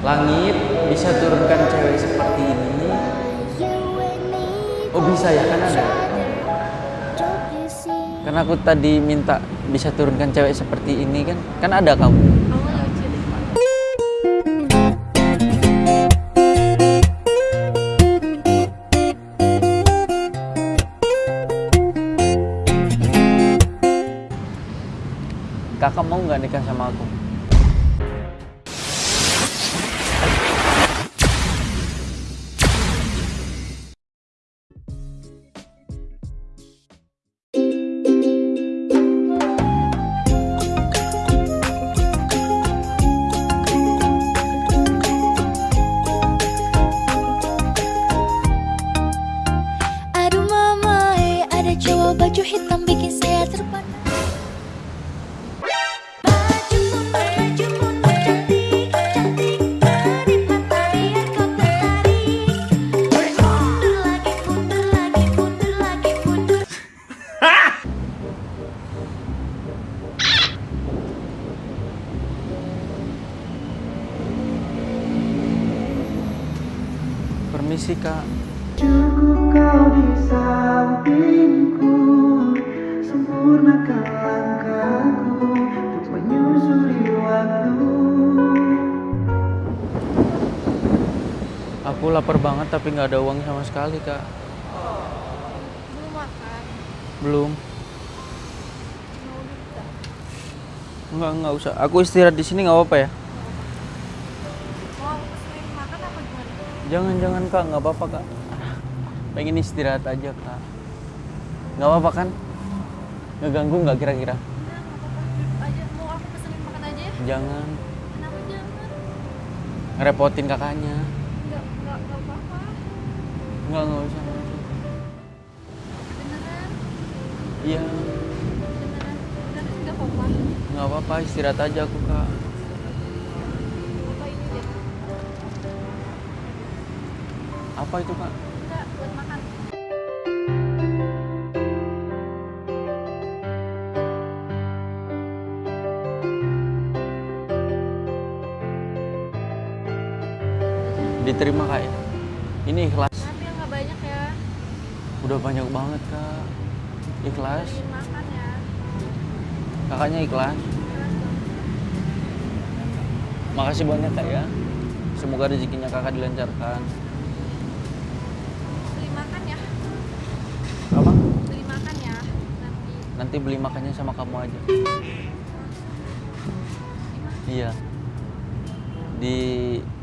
Langit bisa turunkan cewek seperti ini. Oh bisa ya kan ada. Karena aku tadi minta bisa turunkan cewek seperti ini kan. Kan ada kamu. Kakak mau nggak nikah sama aku? Baju hitam bikin saya terpana. Permisi kak. Cukup kau di sampingku Sempurnakan langkahku Untuk menyusuri waktu Aku lapar banget tapi nggak ada uang sama sekali kak. Belum makan. Belum. Mau duta. Nggak nggak usah. Aku istirahat di sini nggak apa-apa ya. Mau makan apa gimana? Jangan jangan kak nggak apa-apa kak. Pengen istirahat aja kak. Nggak apa-apa kan? Ngeganggu nggak kira-kira? Jangan Kenapa jangan? ngerepotin kakaknya. Nggak, nggak, nggak apa-apa. Nggak nggak usah. Beneran, Iya beneran. Beneran nggak apa-apa. nggak apa-apa istirahat aja aku kak. Apa ini deh? Apa itu kak? Diterima kak ya? Ini ikhlas. Tapi yang nggak banyak ya. Udah banyak banget kak. Ikhlas. Makan ya. Kakaknya ikhlas. Makasih banyak kak ya. Semoga rezekinya kakak dilancarkan. Beli makan ya. Apa? Beli makan ya. Nanti. Nanti beli makannya sama kamu aja. Iya. Di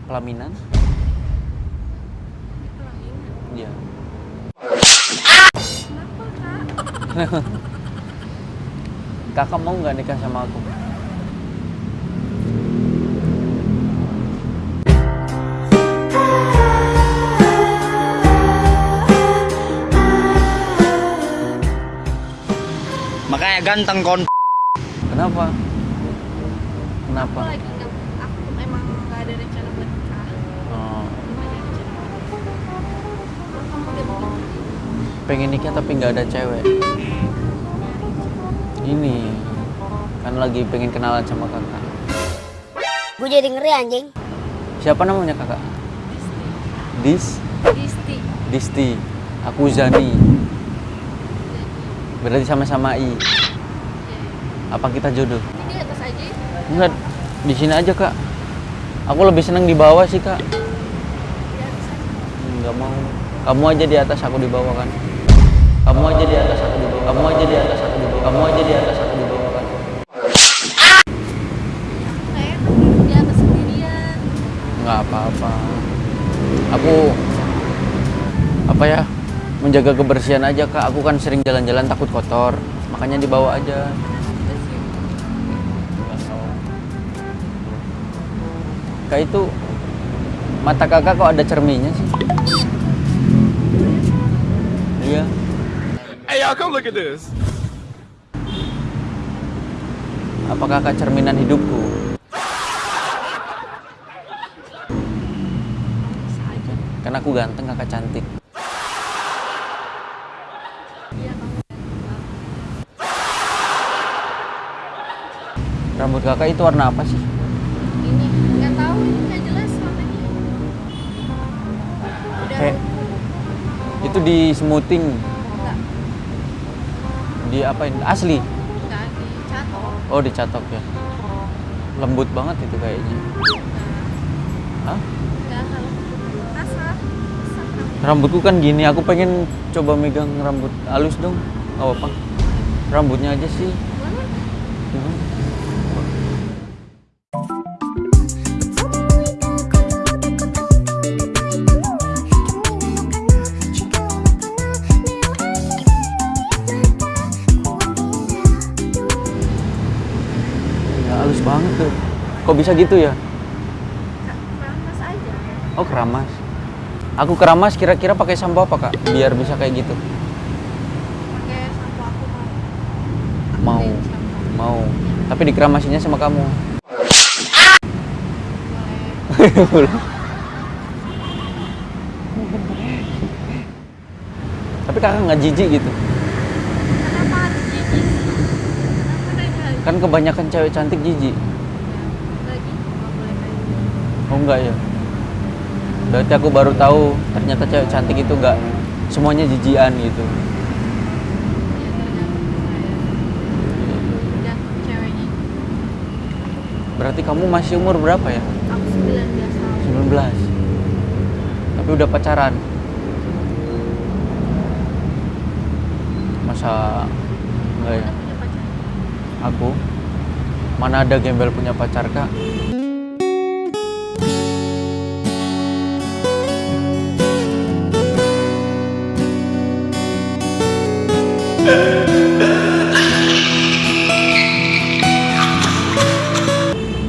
pelaminan? Iya. Kenapa kak? Kakak mau nggak nikah sama aku? Makanya ganteng kon. Kenapa? Aku Kenapa? lagi pengen nikah tapi nggak ada cewek. Ini kan lagi pengen kenalan sama kakak. Gue jadi ngeri anjing. Siapa namanya kakak? Dis, Disti. Disti. Aku Zani. Berarti sama-sama I. Apa kita jodoh? Ini di atas aja. ya? Enggak, di sini aja kak. Aku lebih seneng di bawah sih kak. Enggak mau. Kamu aja di atas, aku di bawah kan. Kamu aja di atas, aku di. Kamu aja di atas, aku di. Kamu aja di atas, aku di bawah. Nggak di atas sendirian. Enggak apa-apa. Aku apa ya? Menjaga kebersihan aja kak. Aku kan sering jalan-jalan takut kotor. Makanya di bawah aja. Kak itu mata kakak kok ada cerminnya sih? Iya. Hey y'all, come look at this. Apakah kecerminan hidupku? Karena aku ganteng, kakak cantik. Rambut kakak itu warna apa sih? Ini nggak tahu, ini nggak jelas warnanya. Kayak itu di smoothing. Di apain? Asli. enggak dicatok. Oh, dicatok ya. Lembut banget itu kayaknya. Hah? Rambutku kan gini, aku pengen coba megang rambut halus dong. Gak apa-apa. Rambutnya aja sih. Kok bisa gitu ya? Keramas aja. Oh, keramas. Aku keramas kira-kira pakai sampo apa, Kak? Biar bisa kayak gitu. Pakai sampo aku mau. Mau. Mau. Tapi dikeramasinya sama kamu. Tapi kakak nggak jijik gitu. Kenapa jijik? Kan kebanyakan cewek cantik jijik. Lagi nggak boleh kayak gitu. Oh enggak ya? Berarti aku baru tahu ternyata cewek cantik itu enggak semuanya jijian gitu. Ya saya. Tergantung ceweknya. Berarti kamu masih umur berapa ya? Aku 19 tahun. 19. Tapi udah pacaran. Masa enggak ya? Aku mana ada gembel punya pacar kak?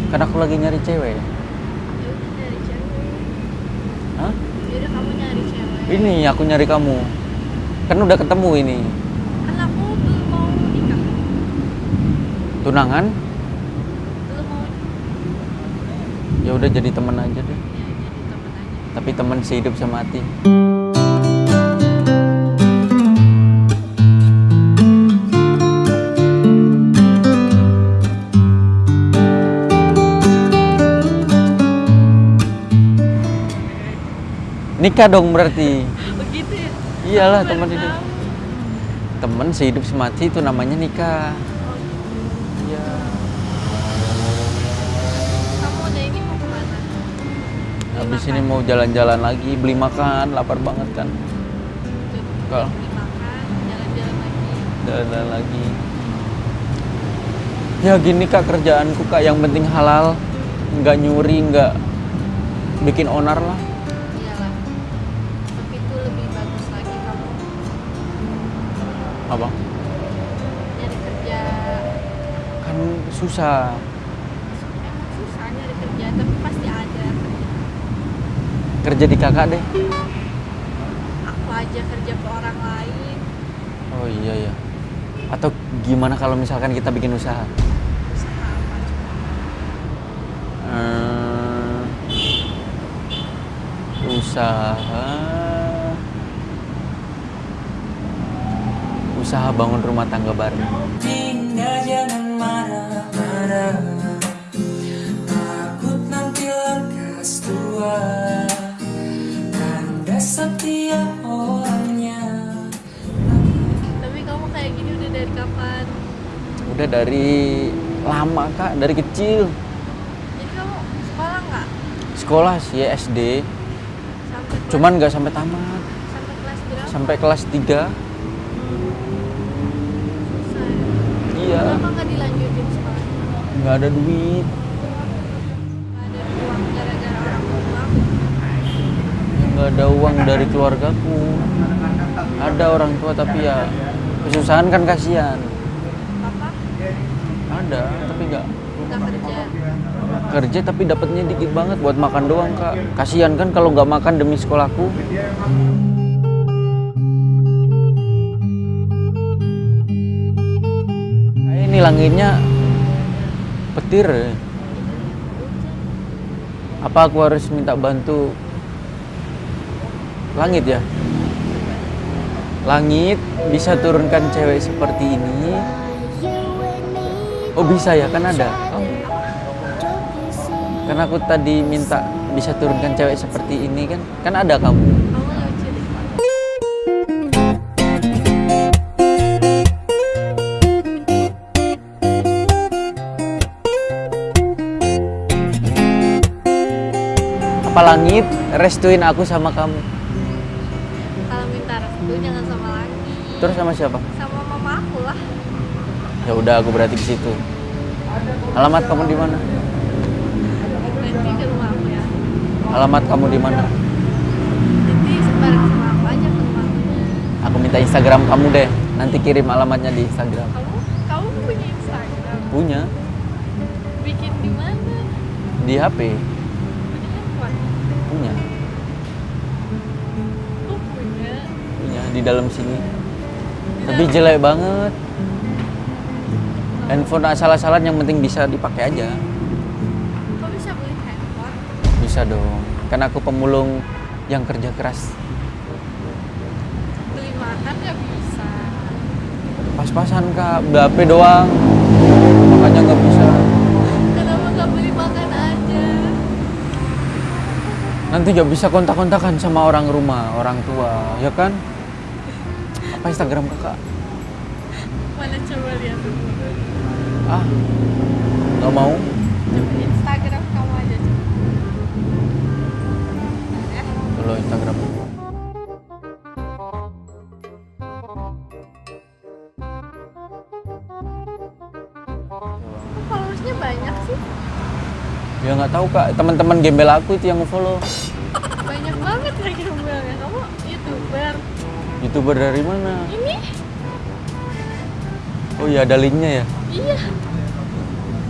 Kan aku lagi nyari cewek. Ya udah nyari cewek. Hah? Ya udah kamu nyari cewek. Ini aku nyari kamu. Kan udah ketemu ini. Kan aku belum mau nikah. Tunangan? Belum mau Ya udah jadi teman aja deh. ya, jadi temen aja. Tapi teman sehidup semati. Nikah dong berarti. Begitu ya? Iyalah teman hidup. tahu. Teman sehidup semati itu namanya nikah. Iya. Kamu udah ini mau ke mana? Beli Habis makan. ini mau jalan-jalan lagi, beli makan, lapar banget kan. Kalau- Beli makan, jalan-jalan lagi. Jalan lagi. Ya gini kak kerjaanku kak, yang penting halal, nggak nyuri, nggak bikin onar lah. Apa? nyari kerja. Kan susah. Emang susah nyari kerja, tapi pasti ada kerja. Di kakak deh. Aku aja kerja ke orang lain. Oh iya ya. Atau gimana kalau misalkan kita bikin usaha? Usaha apa? Hmm, usaha usaha bangun rumah tangga bareng. Dinda jangan marah-marah Takut nanti lekas tua Tanda setia orangnya Tapi kamu kayak gini udah dari kapan? Udah dari lama kak, dari kecil. Jadi kamu sekolah nggak? Sekolah sih SD, Sampai cuman nggak sampai tamat. sampai kelas berapa? Sampai kelas 3 Susah ya? Iya, Kenapa nggak dilanjutin sekolahnya? nggak ada duit. Nggak ada uang dari keluargaku. Ada orang tua tapi ya kesusahan kan kasihan. Papa ada tapi nggak. Nggak kerja. kerja tapi dapatnya dikit banget buat makan doang kak. Kasihan kan kalau nggak makan demi sekolahku Langitnya petir. Apa aku harus minta bantu langit ya? Langit bisa turunkan cewek seperti ini? Oh bisa ya? Kan ada. Oh. Karena aku tadi minta bisa turunkan cewek seperti ini kan, kan ada kamu. Bapak Langit restuin aku sama kamu. Kalau minta restu jangan sama lagi. Terus sama siapa? Sama mama aku lah. Ya udah aku berarti ke situ. Alamat kamu di mana? Ke rumah aku ya. Alamat kamu di mana? Nanti sebarang sama aku aja ke rumah aku. Aku minta Instagram kamu deh. Nanti kirim alamatnya di Instagram. Kamu kamu punya Instagram? Punya Bikin di mana? di HP. Punya? Punya. Di dalam sini. Tapi jelek banget. Handphone asal-asalan yang penting bisa dipakai aja. Kok bisa beli handphone? Bisa dong. Kan aku pemulung yang kerja keras. Beli makan nggak bisa. Pas-pasan kak, HP doang. Makanya nggak bisa. Kenapa nggak beli makan aja? Nanti nggak bisa kontak-kontakan sama orang rumah, orang tua, ya kan? Apa Instagram kakak? Mana coba lihat dulu. Ah, nggak mau. Coba Instagram kamu aja coba. Kalau Instagram. Nggak tahu kak. Teman-teman gembel aku itu yang follow. Banyak banget ya gembelnya. Kamu youtuber. Youtuber dari mana? Ini? Oh iya ada linknya ya. Iya.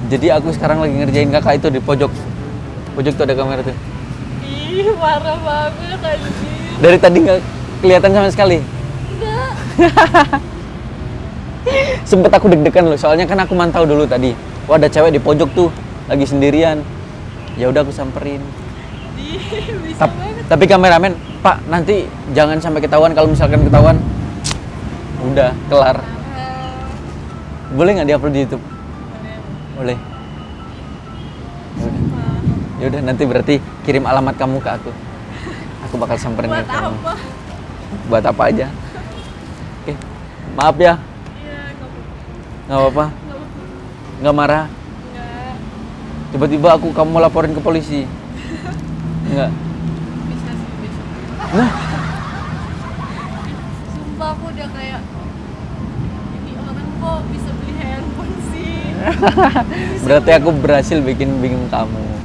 Jadi aku sekarang lagi ngerjain kakak itu di pojok. Pojok tuh ada kamera tuh. Ih, parah banget anjir. Dari tadi nggak kelihatan sama sekali. Enggak. Sempet aku deg-degan loh, soalnya kan aku mantau dulu tadi. Wah ada cewek di pojok tuh, lagi sendirian. Ya udah aku samperin. Banget. tapi kameramen, Pak nanti jangan sampai ketahuan kalau misalkan ketahuan. Udah kelar. Boleh nggak diupload di YouTube? Boleh. Ya udah nanti berarti kirim alamat kamu ke aku. Aku bakal samperin Buat kamu. apa? Buat apa aja. Oke. Maaf ya, Iya. Nggak apa-apa. Nggak marah. Tiba-tiba aku kamu laporin ke polisi. Enggak. Bisa sih, bisa. Nah, Sumpah aku udah kayak ini orang kok bisa beli handphone sih. berarti aku berhasil bikin bingung kamu.